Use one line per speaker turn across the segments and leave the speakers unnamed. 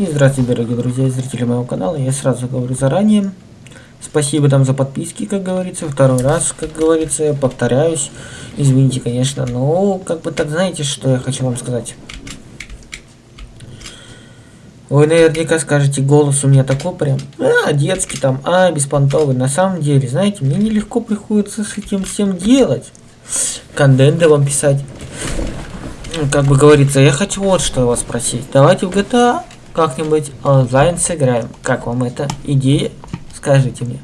И здравствуйте, дорогие друзья и зрители моего канала. Я сразу говорю заранее. Спасибо там за подписки, как говорится. Второй раз, как говорится, я повторяюсь. Извините, конечно, но как бы так знаете, что я хочу вам сказать. Вы наверняка скажете, голос у меня такой прям, а, детский там, а, беспонтовый. На самом деле, знаете, мне нелегко приходится с этим всем делать. Контенты вам писать. Как бы говорится, я хочу вот что вас спросить. Давайте в GTA как-нибудь онлайн сыграем. Как вам эта идея? Скажите мне.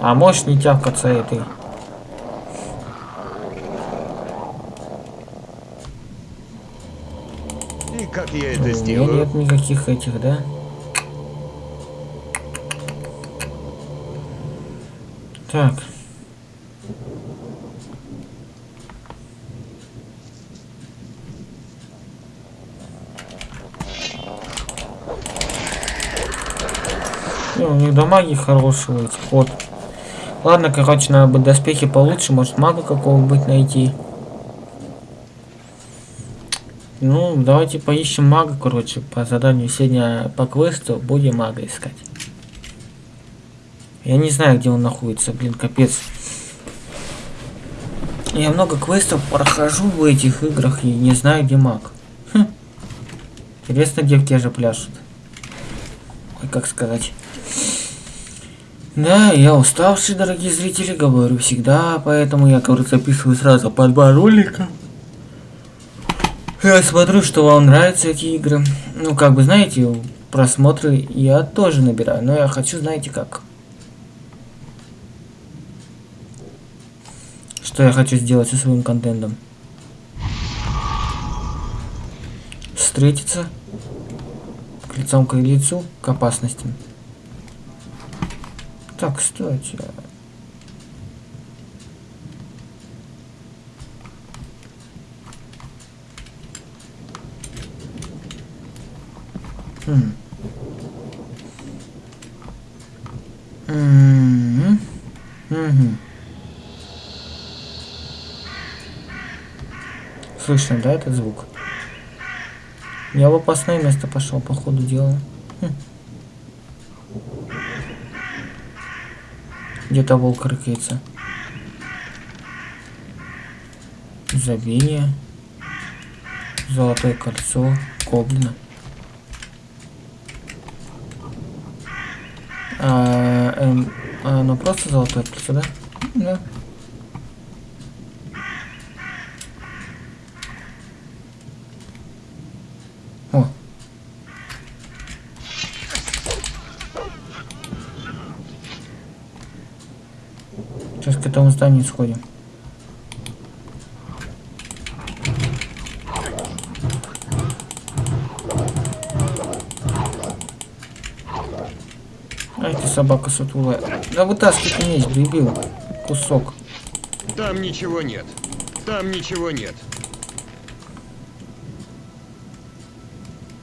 А можешь не тявкаться этой?
И как я это
У меня
сделаю?
нет никаких этих, да? Так. Не, у них дамаги хорошие, у этих вот. Ладно, короче, надо бы доспехи получше, может мага какого-нибудь найти. Ну, давайте поищем мага, короче, по заданию сегодня по квесту будем мага искать. Я не знаю, где он находится, блин, капец. Я много квестов прохожу в этих играх и не знаю, где маг. Хм. Интересно, где те же пляшут. Ой, как сказать. Да, я уставший, дорогие зрители, говорю всегда, поэтому я, говорю, записываю сразу по два ролика. Я смотрю, что вам нравятся эти игры. Ну, как бы, знаете, просмотры я тоже набираю, но я хочу, знаете, как. Что я хочу сделать со своим контентом. Встретиться к лицом к лицу к опасностям. Так, кстати. Хм. Мгм. Мгм. Слышно, да, этот звук? Я в опасное место пошел, по ходу дела. Хм. Где-то волк рыкается. Забвение. Золотое кольцо. Гоблина. А, эм, ну просто золотое кольцо, да? Да. О. Сейчас к этому зданию сходим. Ай ты собака сутулая. Да вытаскивай меч, дебил. Кусок.
Там ничего нет. Там ничего нет.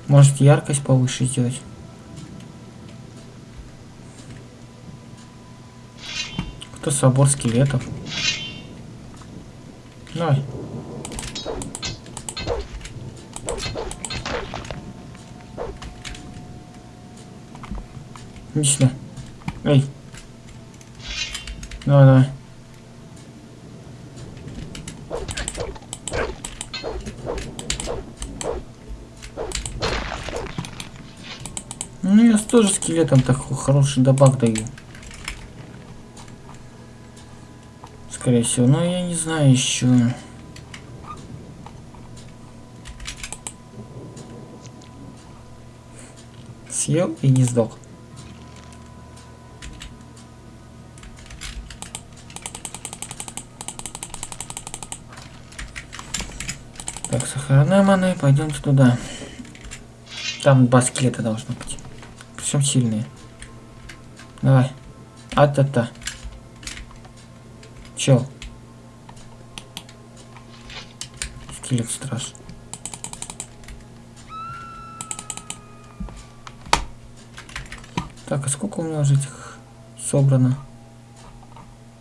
Может яркость повыше сделать? Кто собор скелетов? Давай. Иди. Эй. Давай, давай. Ну, я тоже скелетом такой хороший добавок даю. Скорее всего, но я не знаю еще. Съел и не сдох. Так, сохранная маны, пойдемте туда. Там два скелета должно быть. Причем сильные. Давай. А-та-та. Чел. Скелет страж. Так, а сколько у меня уже этих собрано?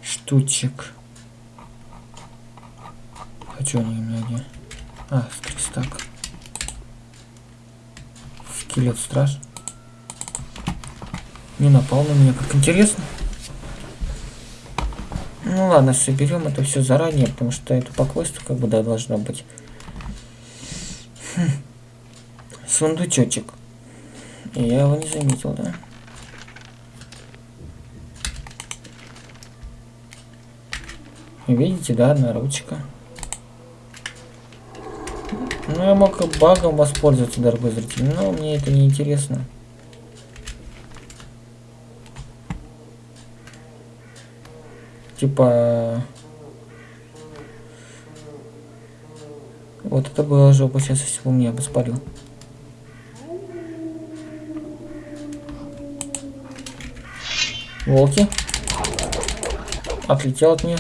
штучек. А что они у меня где? А, стак. Скелет страж. Не напал на меня, как интересно. Ну ладно, соберем это все заранее, потому что это по квесту как бы да должно быть. Хм. Сундучочек. Я его не заметил, да? Видите, да, одна ручка. Ну, я мог багом воспользоваться, дорогой зритель, но мне это не интересно. Типа... Вот это было жопа, сейчас если бы меня бы спалил. Волки. Отлетел от меня.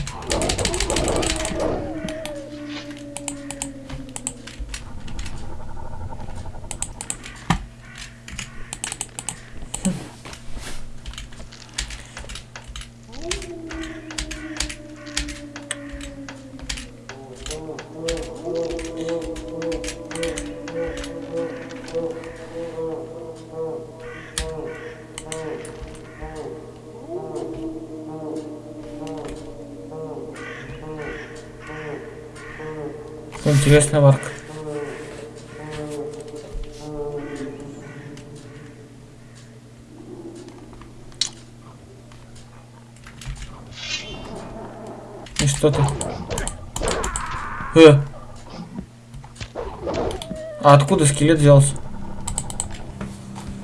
Интересная варка. И что ты? Э! А откуда скелет взялся?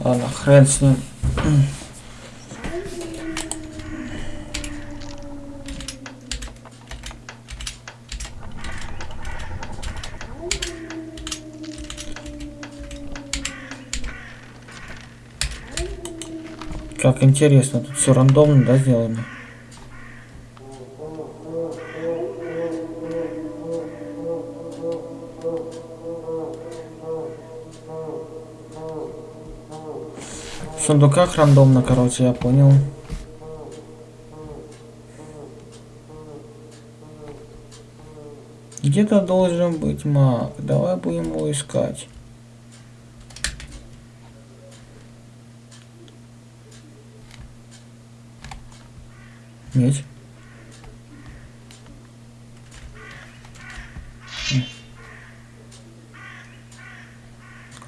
Ладно, хрен с ним. Как интересно, тут все рандомно, да, сделано? В сундуках рандомно, короче, я понял. Где-то должен быть маг. Давай будем его искать. Меч.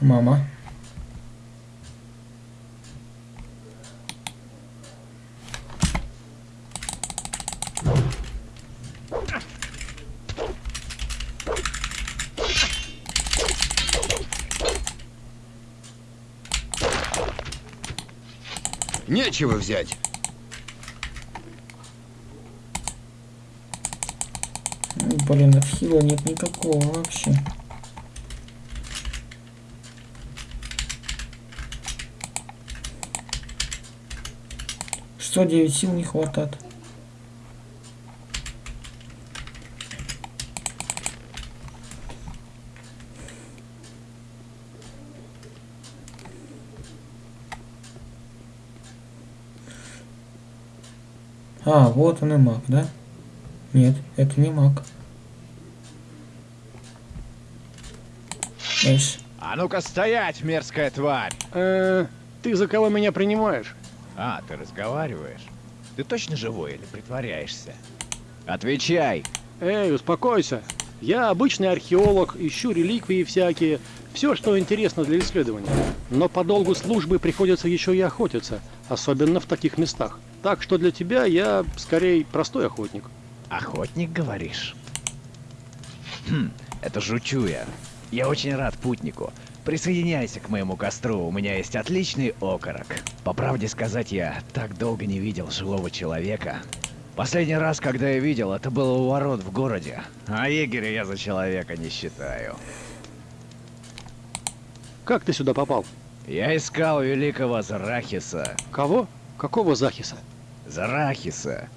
Мама.
Нечего взять.
Блин, отхила нет никакого вообще. Что, 9 сил не хватает? А, вот он и маг, да? Нет, это не маг. Эш.
А ну-ка стоять, мерзкая тварь!
Э, ты за кого меня принимаешь?
А, ты разговариваешь? Ты точно живой или притворяешься? Отвечай!
Эй, успокойся. Я обычный археолог, ищу реликвии всякие, все, что интересно для исследования. Но по долгу службы приходится еще и охотиться, особенно в таких местах. Так что для тебя я скорее простой охотник.
Охотник, говоришь? Хм, это жучу я. Я очень рад путнику. Присоединяйся к моему костру, у меня есть отличный окорок. По правде сказать, я так долго не видел живого человека. Последний раз, когда я видел, это было у ворот в городе. А егеря я за человека не считаю.
Как ты сюда попал?
Я искал великого Зарахиса.
Кого? Какого Захиса?
Зарахиса.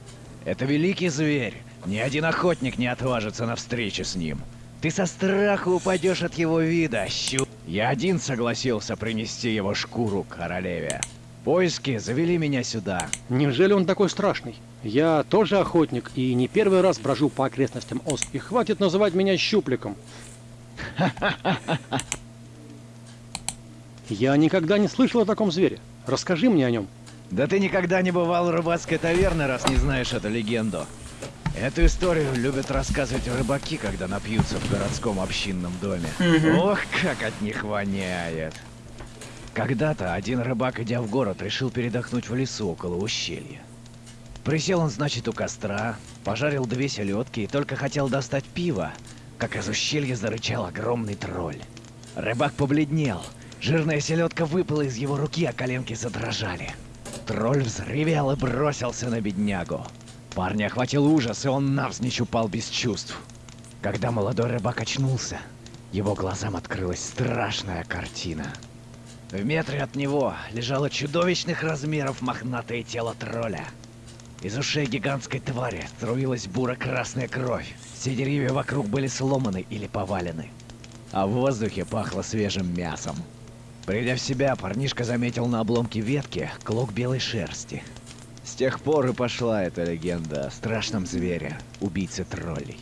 Это великий зверь. Ни один охотник не отважится на встречу с ним. Ты со страху упадешь от его вида, щу. Я один согласился принести его шкуру королеве. Поиски завели меня сюда.
Неужели он такой страшный? Я тоже охотник и не первый раз брожу по окрестностям Ост. И хватит называть меня щупликом. Я никогда не слышал о таком звере. Расскажи мне о нем.
Да ты никогда не бывал в рыбацкой таверне, раз не знаешь эту легенду. Эту историю любят рассказывать рыбаки, когда напьются в городском общинном доме. Ох, как от них воняет. Когда-то один рыбак, идя в город, решил передохнуть в лесу около ущелья. Присел он, значит, у костра, пожарил две селедки и только хотел достать пиво, как из ущелья зарычал огромный тролль. Рыбак побледнел. Жирная селедка выпала из его руки, а коленки задрожали. Тролль взревел и бросился на беднягу. Парня охватил ужас, и он навзничь упал без чувств. Когда молодой рыбак очнулся, его глазам открылась страшная картина. В метре от него лежало чудовищных размеров мохнатое тело тролля. Из ушей гигантской твари струилась буро-красная кровь. Все деревья вокруг были сломаны или повалены. А в воздухе пахло свежим мясом. Придя в себя, парнишка заметил на обломке ветки клок белой шерсти. С тех пор и пошла эта легенда о страшном звере, убийце троллей.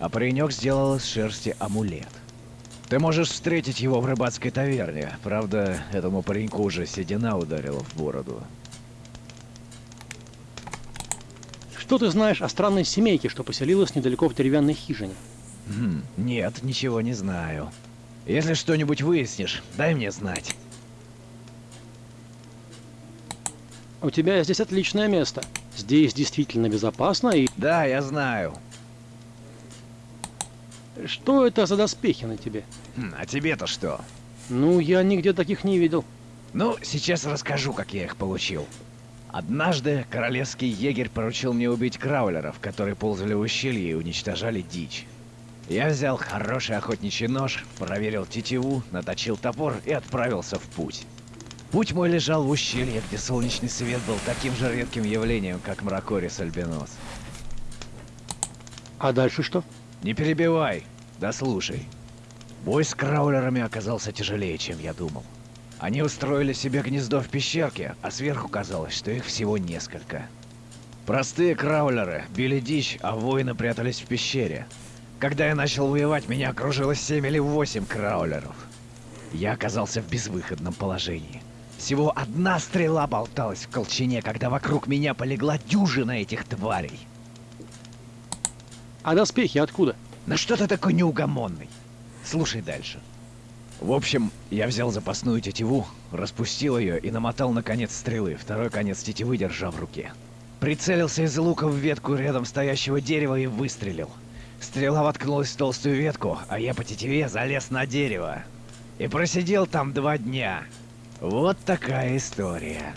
А паренек сделал из шерсти амулет. Ты можешь встретить его в рыбацкой таверне. Правда, этому пареньку уже седина ударила в бороду.
Что ты знаешь о странной семейке, что поселилась недалеко в деревянной хижине?
Хм, нет, ничего не знаю. Если что-нибудь выяснишь, дай мне знать.
У тебя здесь отличное место. Здесь действительно безопасно и...
Да, я знаю.
Что это за доспехи на тебе?
Хм, а тебе-то что?
Ну, я нигде таких не видел.
Ну, сейчас расскажу, как я их получил. Однажды королевский егерь поручил мне убить краулеров, которые ползали в ущелье и уничтожали дичь. Я взял хороший охотничий нож, проверил тетиву, наточил топор и отправился в путь. Путь мой лежал в ущелье, где солнечный свет был таким же редким явлением, как мракорис альбинос.
А дальше что?
Не перебивай, да слушай. Бой с краулерами оказался тяжелее, чем я думал. Они устроили себе гнездо в пещерке, а сверху казалось, что их всего несколько. Простые краулеры били дичь, а воины прятались в пещере. Когда я начал воевать, меня окружило семь или восемь краулеров. Я оказался в безвыходном положении. Всего одна стрела болталась в колчине, когда вокруг меня полегла дюжина этих тварей.
А доспехи откуда?
На что ты такой неугомонный? Слушай дальше. В общем, я взял запасную тетиву, распустил ее и намотал на конец стрелы, второй конец тетивы держа в руке. Прицелился из лука в ветку рядом стоящего дерева и выстрелил. Стрела воткнулась в толстую ветку, а я по тетиве залез на дерево. И просидел там два дня. Вот такая история.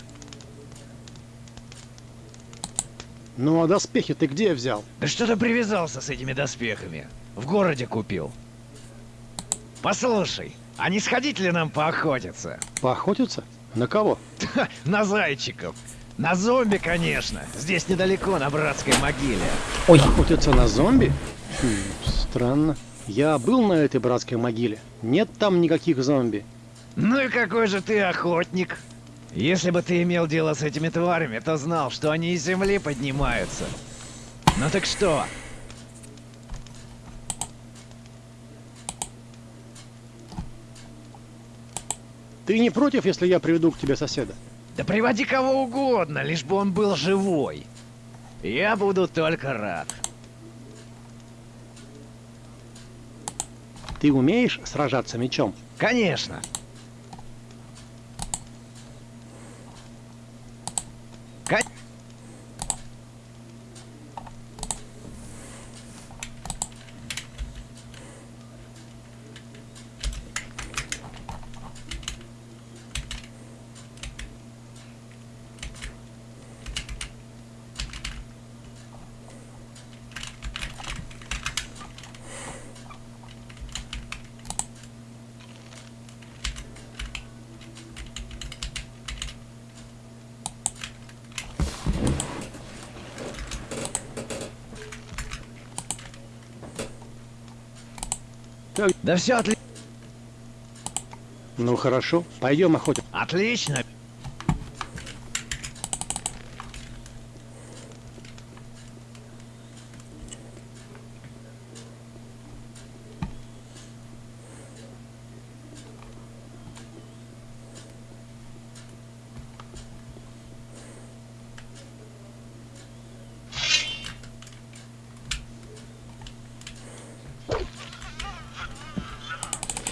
Ну, а доспехи ты где взял?
Да что ты привязался с этими доспехами? В городе купил. Послушай, а не сходить ли нам поохотиться?
Поохотиться? На кого?
На зайчиков. На зомби, конечно. Здесь недалеко, на братской могиле.
Ой,
Охотиться на зомби? Хм, странно. Я был на этой братской могиле. Нет там никаких зомби.
Ну и какой же ты охотник? Если бы ты имел дело с этими тварями, то знал, что они из земли поднимаются. Ну так что?
Ты не против, если я приведу к тебе соседа?
Да приводи кого угодно, лишь бы он был живой. Я буду только рад.
Ты умеешь сражаться мечом?
Конечно. Да все отли...
Ну хорошо, пойдем охотиться.
отлично.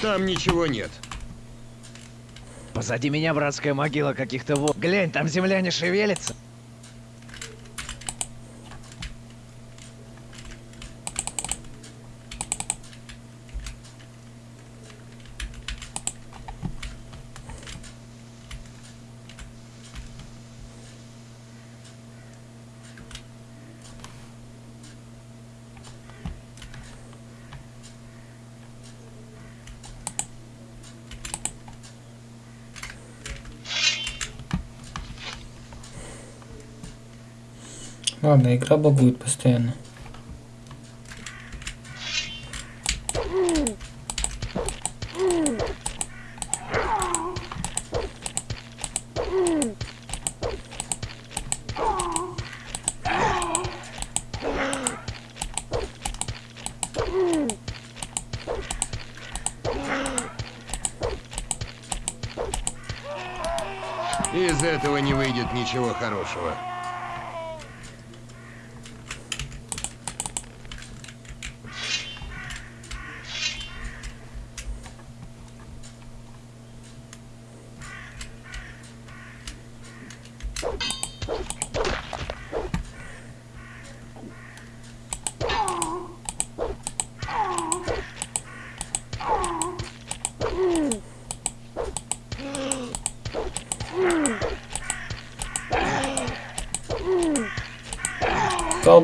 Там ничего нет.
Позади меня братская могила каких-то во... Глянь, там земля не шевелится.
Ладно, игра багует постоянно.
Из этого не выйдет ничего хорошего.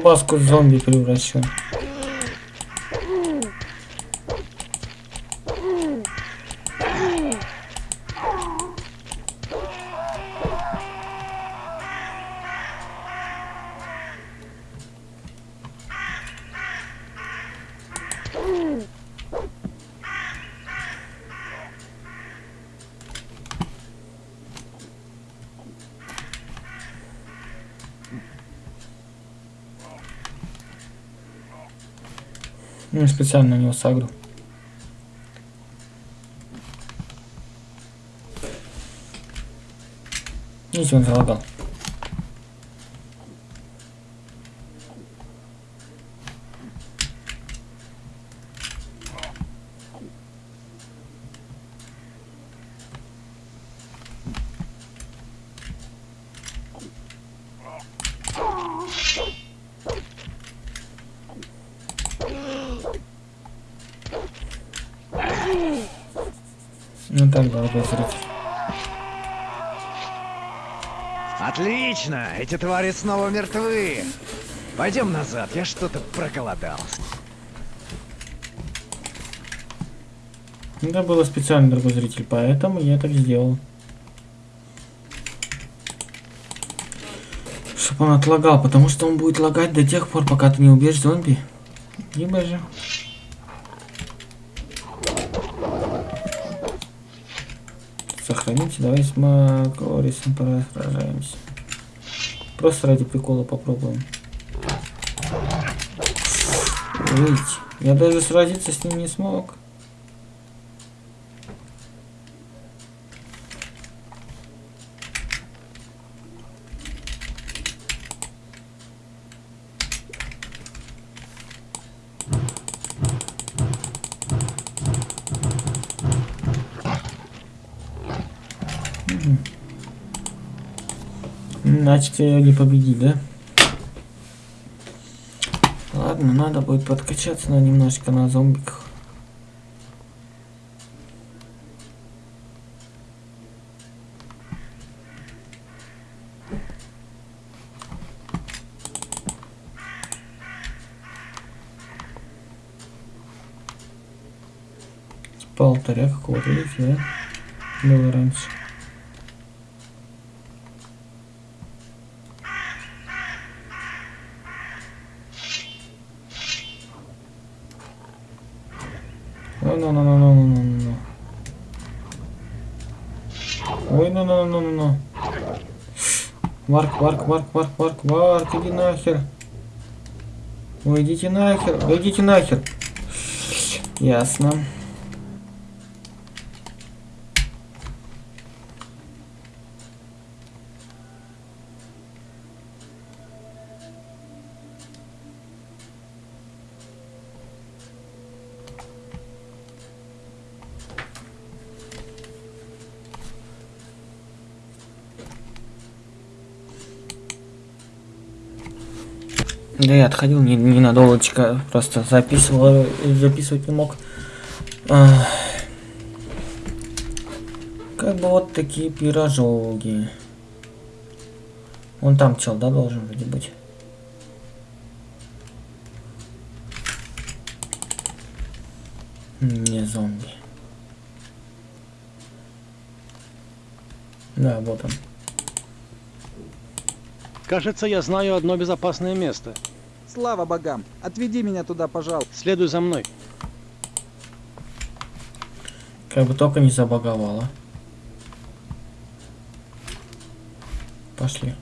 Колбаску в зомби превращу. Специально на него сагру. Видите, он залагал. Ну так, дорогой зритель.
Отлично! Эти твари снова мертвы! Пойдем назад, я что-то проголодался.
Это было специально, дорогой зритель, поэтому я так сделал. Чтобы он отлагал, потому что он будет лагать до тех пор, пока ты не убьешь зомби. Либо же... Сохраните, давай с Макорисом сражаемся. Просто ради прикола попробуем. Видите, я даже сразиться с ним не смог. Значит, я не победить, да? Ладно, надо будет подкачаться на немножко на зомбиках. Алтаря какого-то, да? Было раньше. Ой, ну, ну, ну, ну, ну, ну, ну. Ой, ну, ну, ну, ну, ну. Марк, Марк, Марк, Марк, Марк, Марк, иди нахер. Ой, идите нахер, да идите нахер. Ясно. Я отходил не, ненадолгочко, просто записывал, записывать не мог. А, как бы вот такие пирожоги. Вон там чел, да, должен вроде быть. Не зомби. Да, вот он.
Кажется, я знаю одно безопасное место.
Слава богам! Отведи меня туда, пожалуйста.
Следуй за мной.
Как бы только не забаговало. Пошли.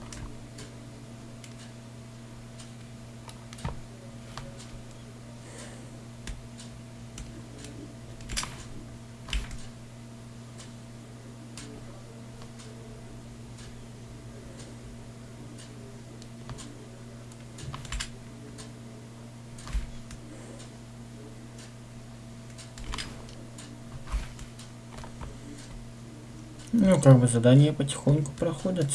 Ну, как бы задания потихоньку проходят.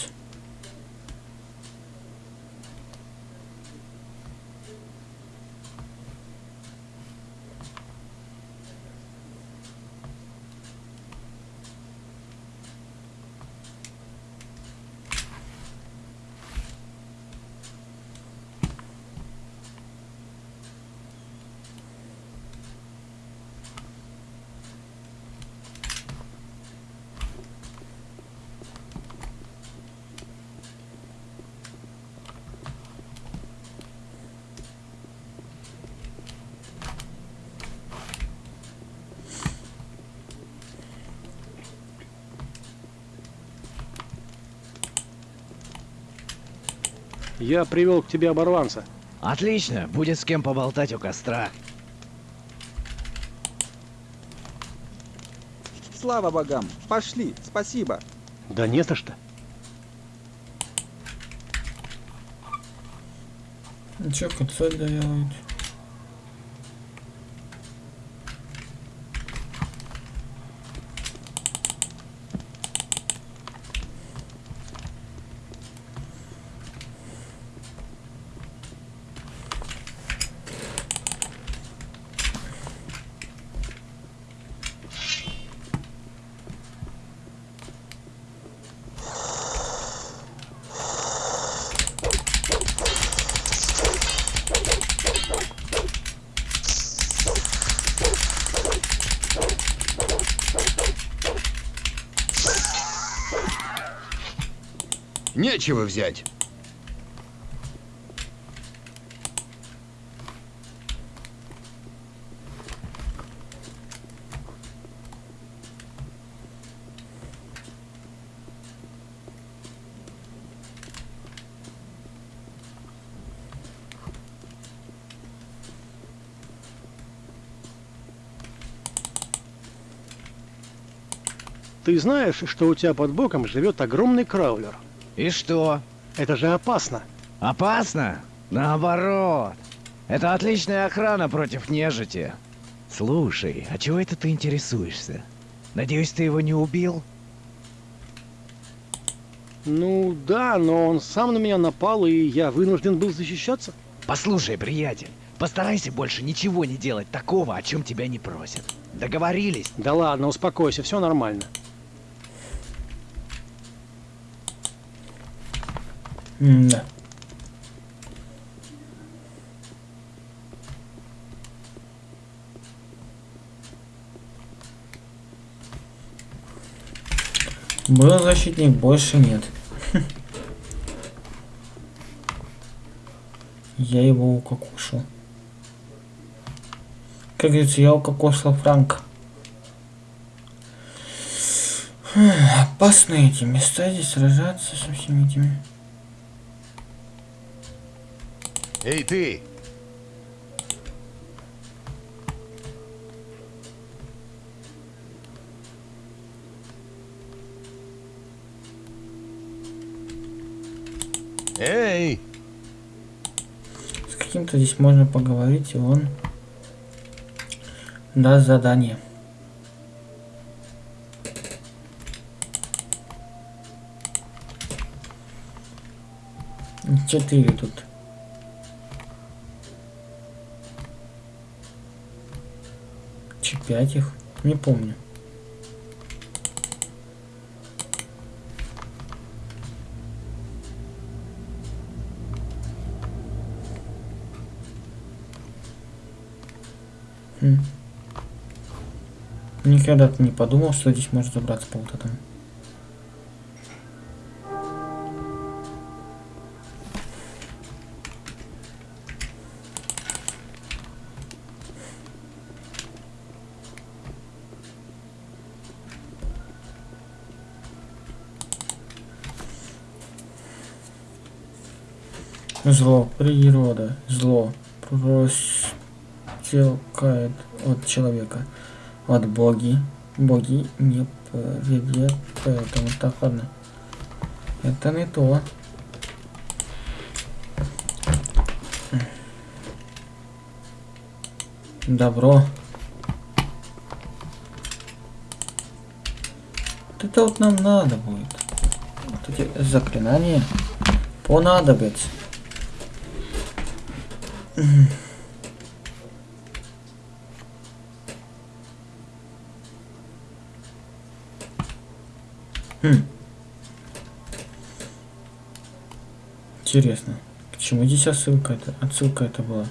Я привел к тебе оборванца.
Отлично, будет с кем поболтать у костра.
Слава богам! Пошли! Спасибо!
Да не за что.
Ну чё, концоль доделают?
Нечего взять.
Ты знаешь, что у тебя под боком живет огромный краулер?
И что?
Это же опасно.
Опасно? Наоборот. Это отличная охрана против нежити. Слушай, а чего это ты интересуешься? Надеюсь, ты его не убил?
Ну да, но он сам на меня напал, и я вынужден был защищаться.
Послушай, приятель, постарайся больше ничего не делать такого, о чем тебя не просят. Договорились?
Да ладно, успокойся, все нормально.
Да. Был защитник, больше нет. Я его укокошил. Как говорится, я укокошил Франка. Опасно эти места здесь сражаться со всеми этими.
Эй, ты! Эй!
С каким-то здесь можно поговорить, и он даст задание. Четыре тут. Чуть пять их. Не помню. Никогда не подумал, что здесь можно забраться по вот этому. Зло, природа, зло, простекает от человека, от боги, боги не поведет, поэтому так, ладно. Это не то. Добро. Вот это вот нам надо будет. Вот эти заклинания понадобятся. Интересно, к чему здесь отсылка это? Отсылка это была.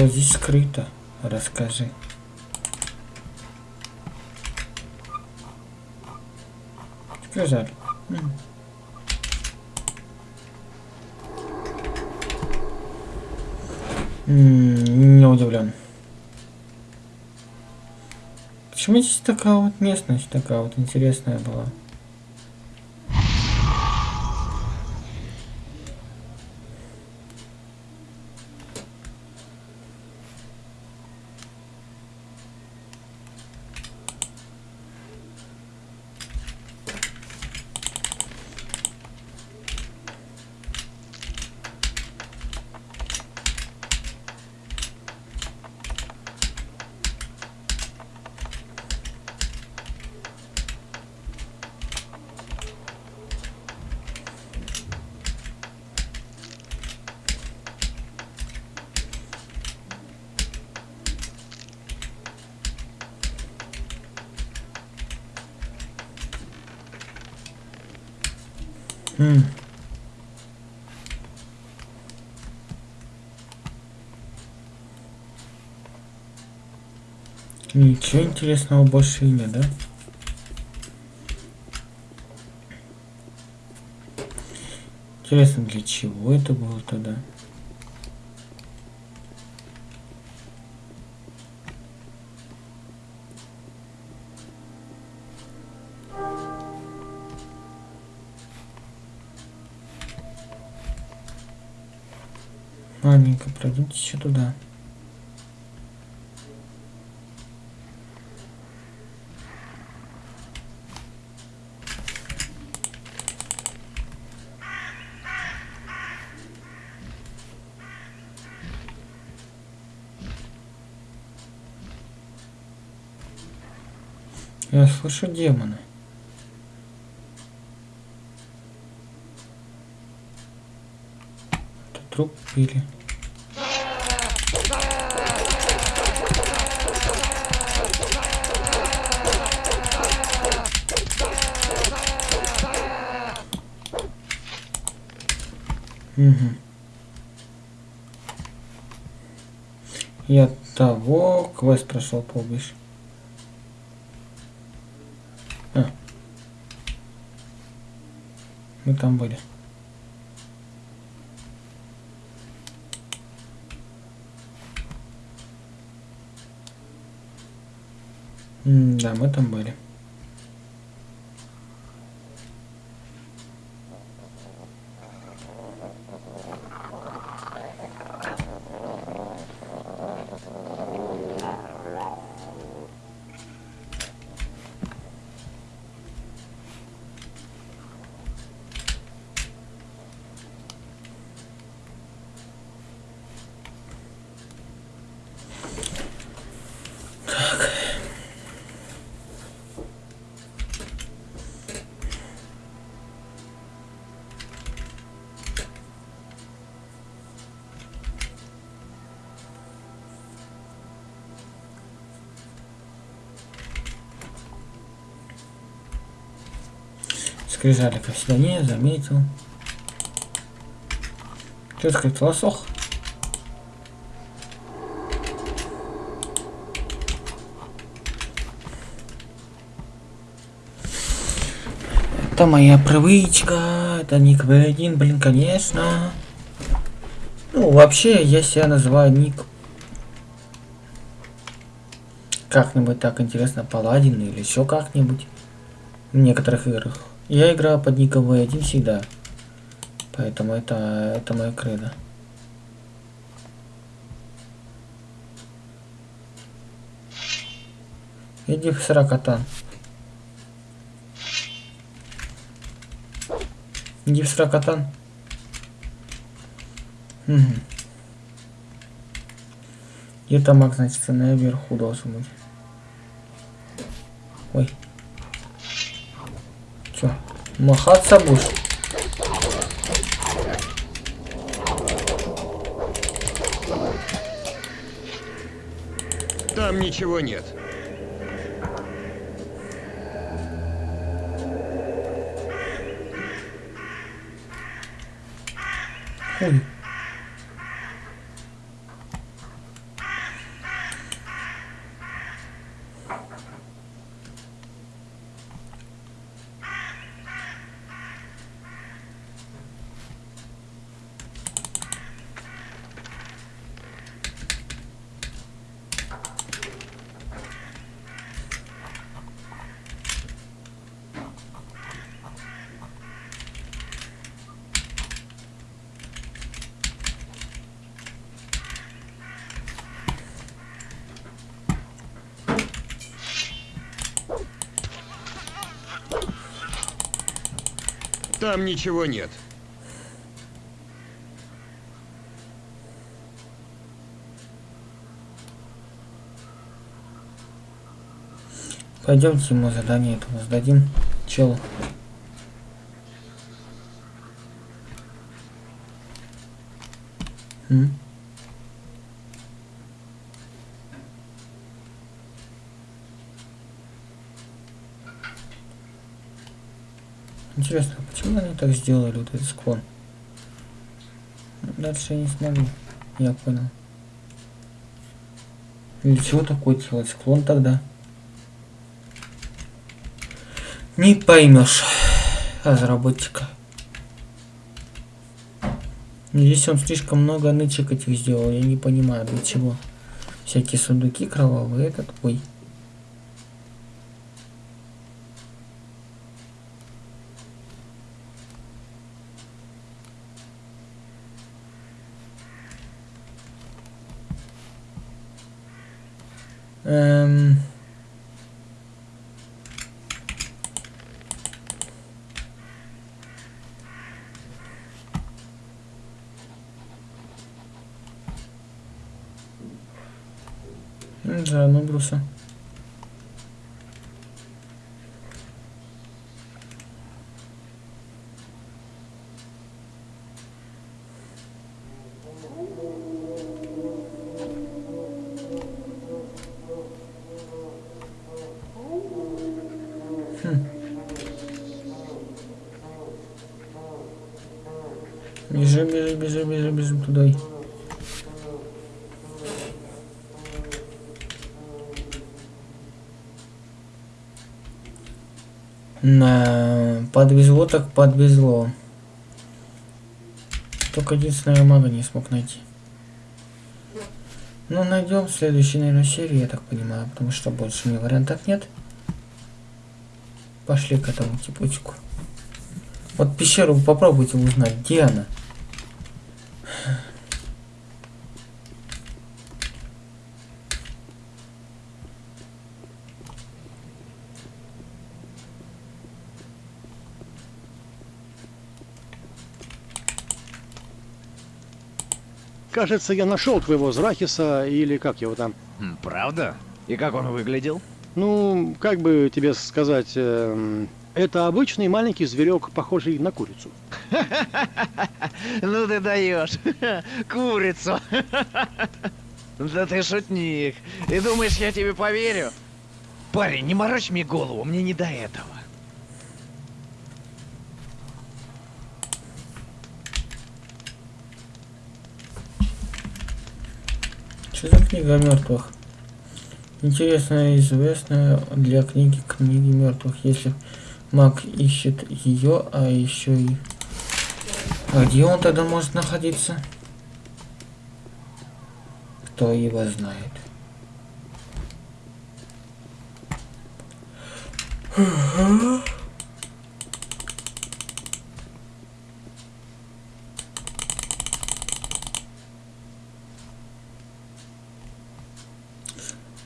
Что здесь скрыто? Расскажи. Сказали. Не удивлен. Почему здесь такая вот местность такая вот интересная была? М. Ничего интересного больше нет, да? Интересно, для чего это было тогда? Ладненько, пройдемте еще туда. Я слышу демона. Это труп или... Угу. От того квест прошел побольше. А. Мы там были. М, Да, мы там были. Скрижали, как всегда, не заметил. Что сказать, лосох? Это моя привычка, это ник V1, блин, конечно. Ну, вообще, я себя называю ник как-нибудь так интересно, паладин или еще как-нибудь в некоторых играх. Я играю под ником V1 всегда. Поэтому это, это моя кредо. Иди в сракотан. Иди в сракотан. Угу. Где-то маг, значит, наверху должен быть. Махаться будешь?
Там ничего нет.
Ой.
Там ничего нет.
Пойдемте ему задание этому сдадим. Чел. Интересно, так сделали, вот этот склон? Дальше я не смогу. Я понял. Для чего такой делать склон тогда? Не поймешь разработчика. Здесь он слишком много нычек этих сделал, я не понимаю для чего. Всякие сундуки кровавые, этот, ой. Эм... Да, ну бруса. Хм. Бежим, бежим, бежим, бежим, бежим туда. На подвезло так подвезло. Только единственного мага не смог найти. Ну, найдем в следующей, наверное, серии, я так понимаю, потому что больше мне вариантов нет. Пошли к этому типочку. Вот пещеру попробуйте узнать, где она.
Кажется, я нашел твоего Зрахиса, или как его там.
Правда? И как он выглядел?
Ну, как бы тебе сказать, эм, это обычный маленький зверек, похожий на курицу.
Ну ты даешь. Курицу. Да ты шутник. И думаешь, я тебе поверю? Парень, не морочь мне голову, мне не до этого.
Что за книга мертвых? Интересная и известная для книги книги мертвых, если маг ищет ее, а еще и... А где он тогда может находиться? Кто его знает?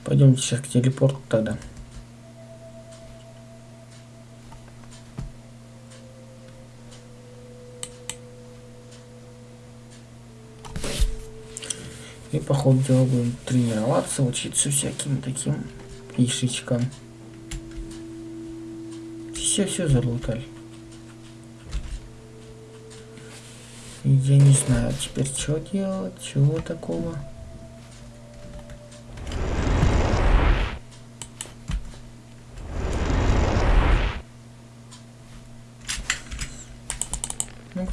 Пойдемте сейчас к телепорту тогда. И по ходу дела будем тренироваться, учиться всяким таким фишечкам. Все все залутали. Я не знаю теперь что делать, чего такого.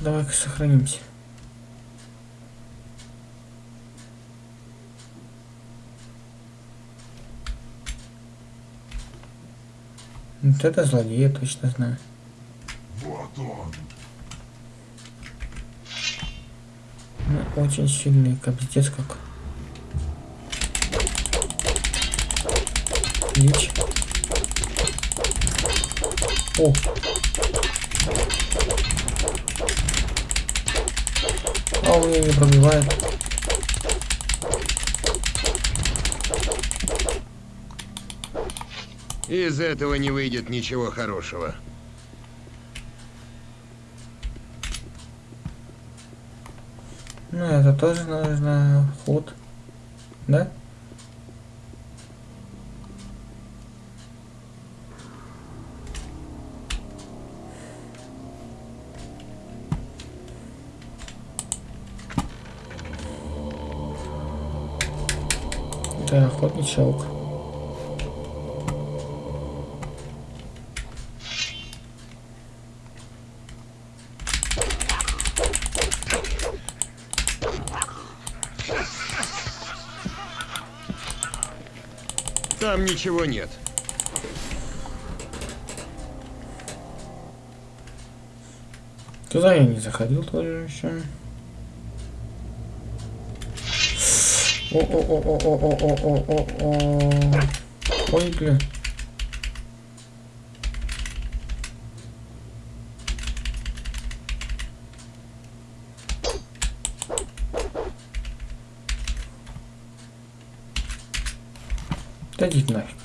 Давай-ка сохранимся. Вот это злодей, я точно знаю. Ну, очень сильный, капец как. Лич. О! А он меня не пробивает.
Из этого не выйдет ничего хорошего.
Ну, это тоже нужно ход. Да? Аук.
Там ничего нет.
Туда я не заходил тоже еще. О-о-о-о-о-о-о-о-о. Ой, бля. Да идите нафиг.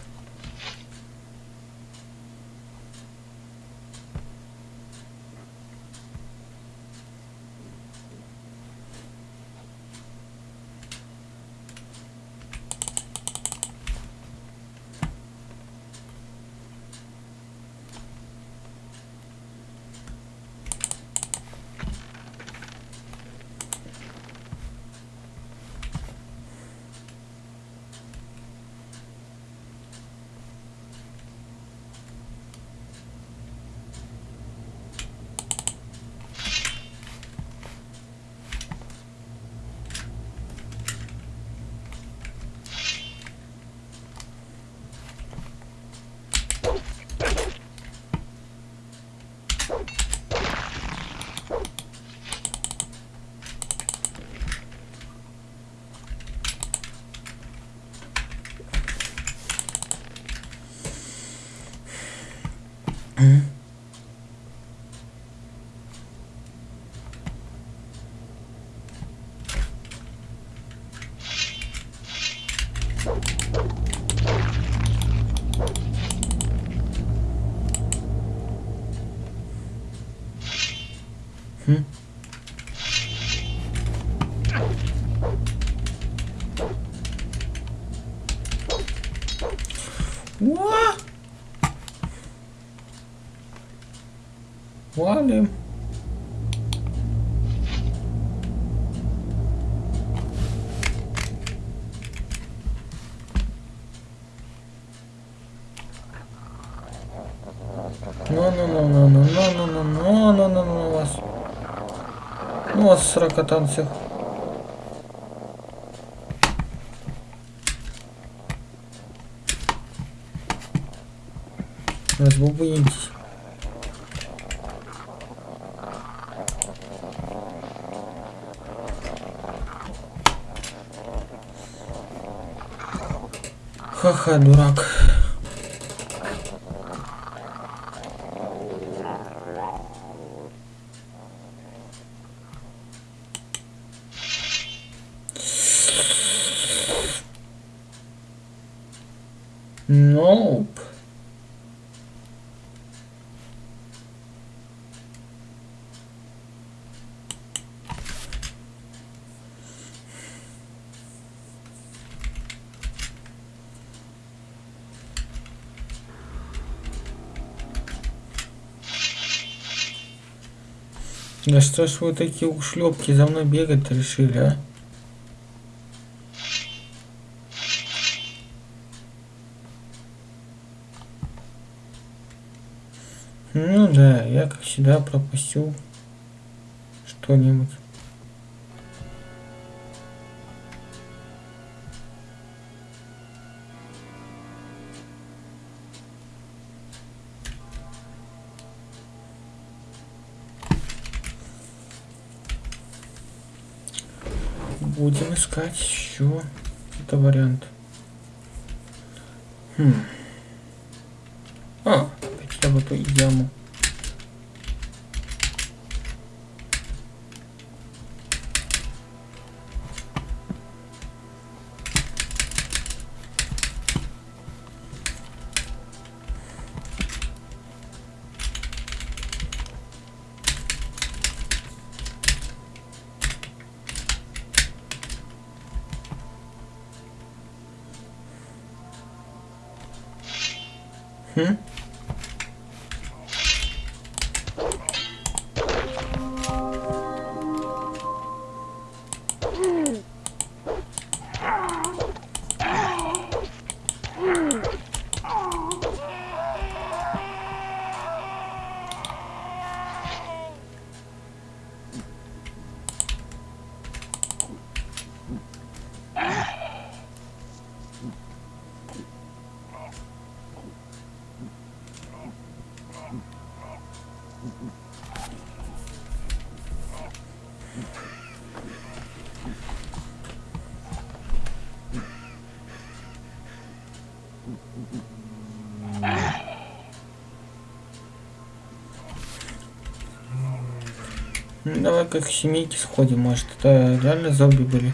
вызывали. Ну-ну-ну-ну-ну-ну-ну-ну-ну-ну вас. Ну вас сорокотан всех. Разбубуйтесь. Ха-ха, дурак. Да что ж вы такие ушлепки за мной бегать решили, а? Ну да, я как всегда пропустил что-нибудь. Искать еще это вариант. Хм. А, я в эту яму. Хм? Давай как к семейке сходим, может, это реально зомби были.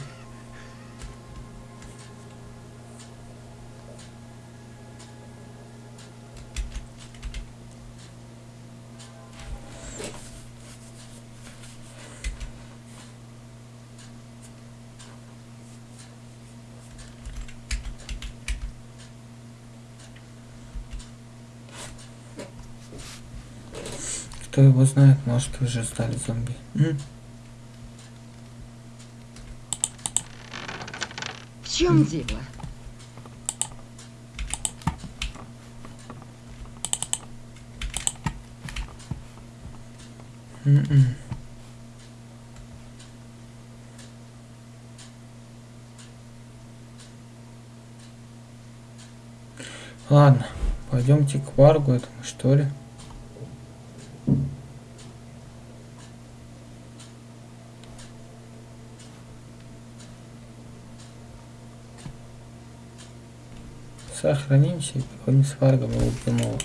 Кто его знает, может уже стали зомби. М?
В чем дело?
М-м. Ладно, пойдемте к Варгу этому, что ли. Сохранимся и поговорим с Варгом его убьем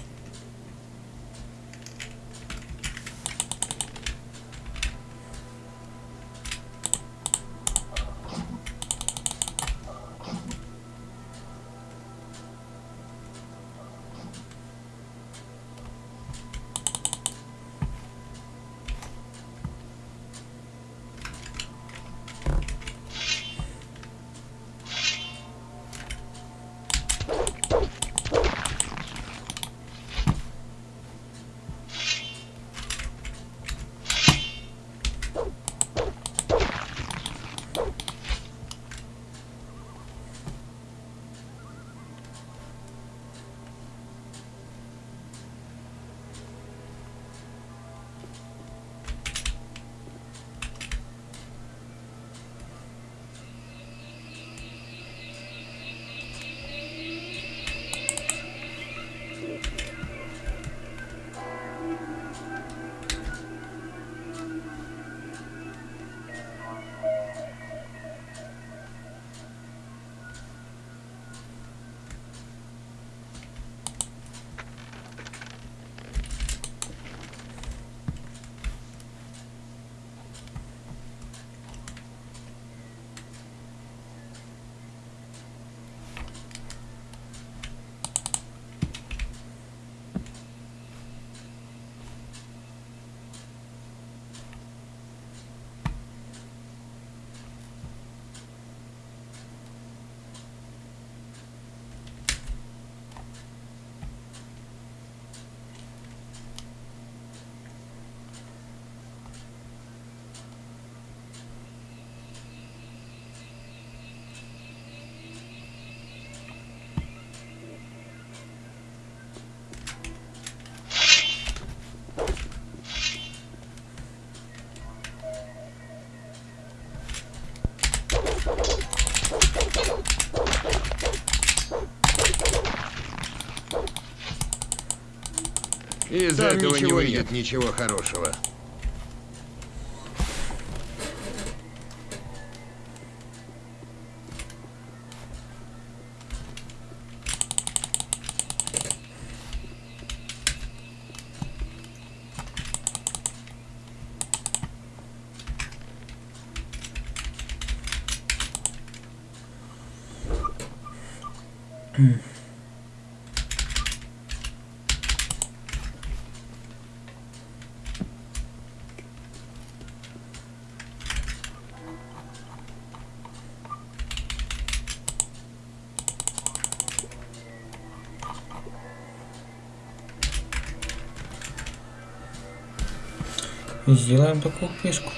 Из
Там
этого не выйдет ничего хорошего.
Сделаем такую пешку.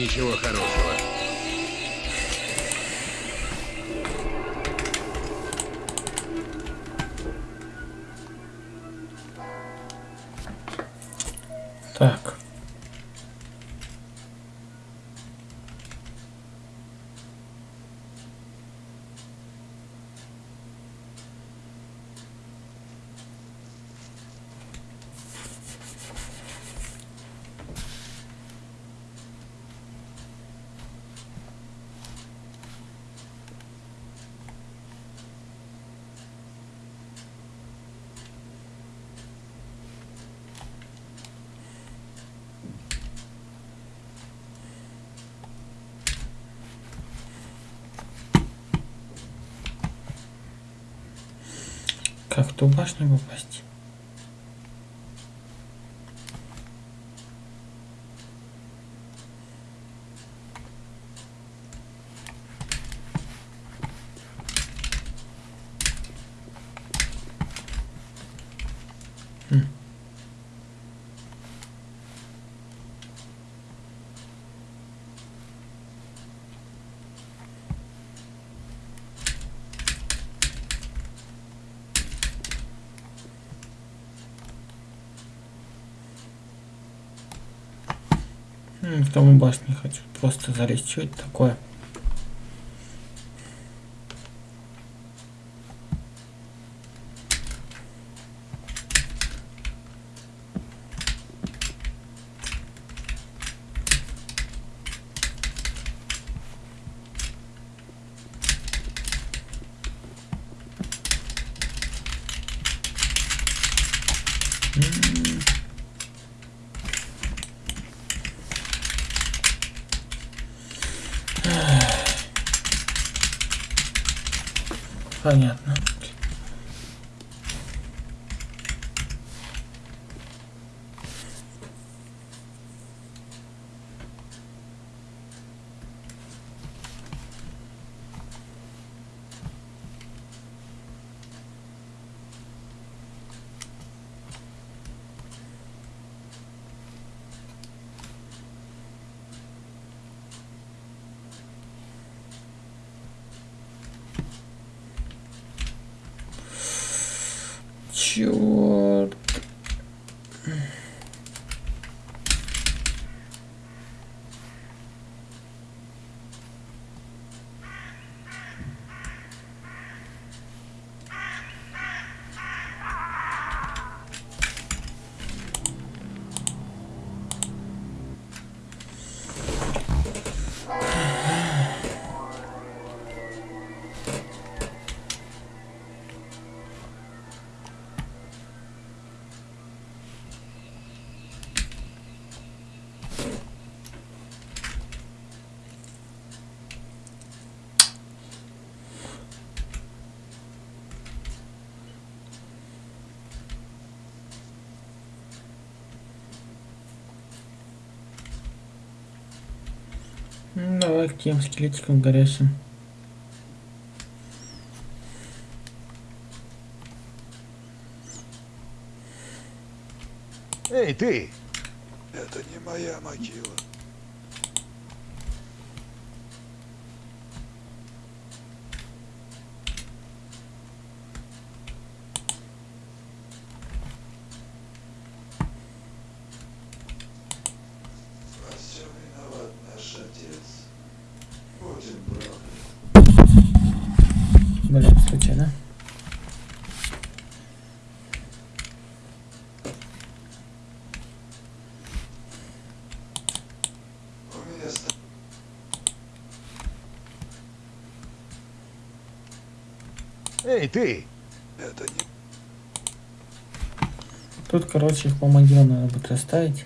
Ничего хорошего.
Ту башню попасть? Хм. М, В тому башне хочу просто залезть. Что это такое? тем скелетиком горящим.
Эй, ты!
Это не моя могила.
Ты!
Это не
Тут, короче, их по могилам надо будет расставить.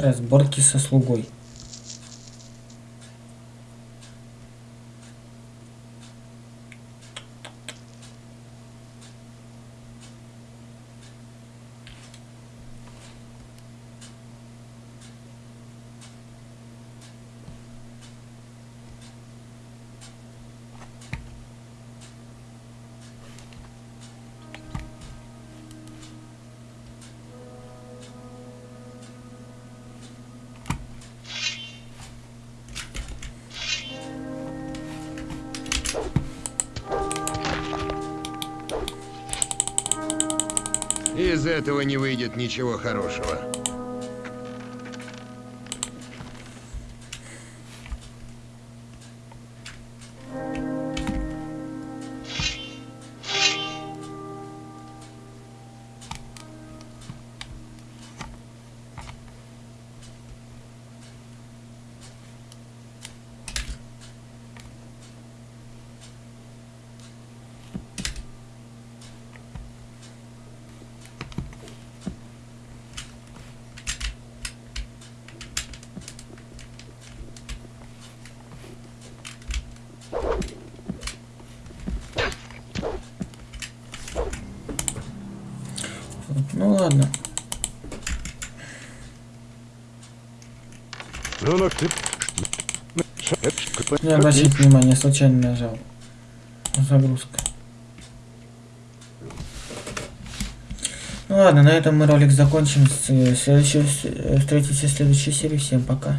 Разборки со слугой.
Этого не выйдет ничего хорошего.
Не обращайте внимания, случайно нажал. Загрузка. Ну ладно, на этом мы ролик закончим. С- Следующий, встретимся в следующей серии. Всем пока.